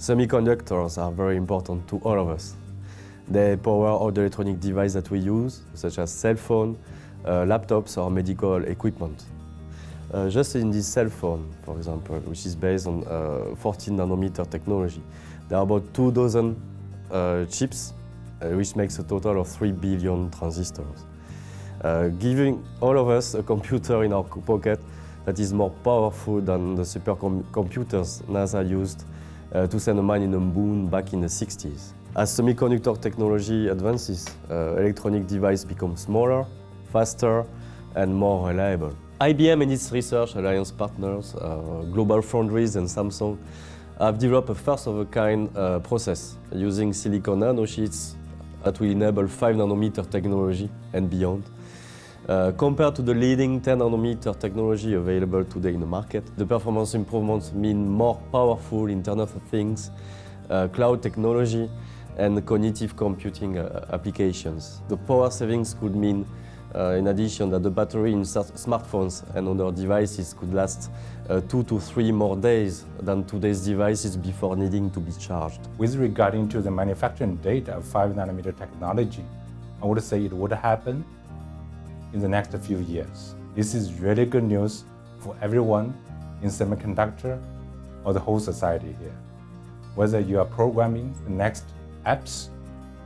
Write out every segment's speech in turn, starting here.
Semiconductors are very important to all of us. They power all the electronic devices that we use, such as cell phone, uh, laptops or medical equipment. Uh, just in this cell phone, for example, which is based on uh, 14 nanometer technology, there are about two dozen uh, chips, uh, which makes a total of 3 billion transistors. Uh, giving all of us a computer in our pocket that is more powerful than the supercomputers NASA used uh, to send a man in the moon back in the 60s. As semiconductor technology advances, uh, electronic devices become smaller, faster, and more reliable. IBM and its research alliance partners, uh, Global Foundries and Samsung, have developed a first-of-a-kind uh, process using silicon nanosheets that will enable 5 nanometer technology and beyond. Uh, compared to the leading 10 nanometer technology available today in the market, the performance improvements mean more powerful Internet of Things, uh, cloud technology, and cognitive computing uh, applications. The power savings could mean uh, in addition, that the battery in smartphones and other devices could last uh, two to three more days than today's devices before needing to be charged. With regarding to the manufacturing date of 5 nanometer technology, I would say it would happen in the next few years. This is really good news for everyone in semiconductor or the whole society here. Whether you are programming the next apps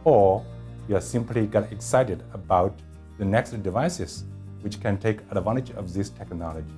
or you are simply get excited about the next devices which can take advantage of this technology.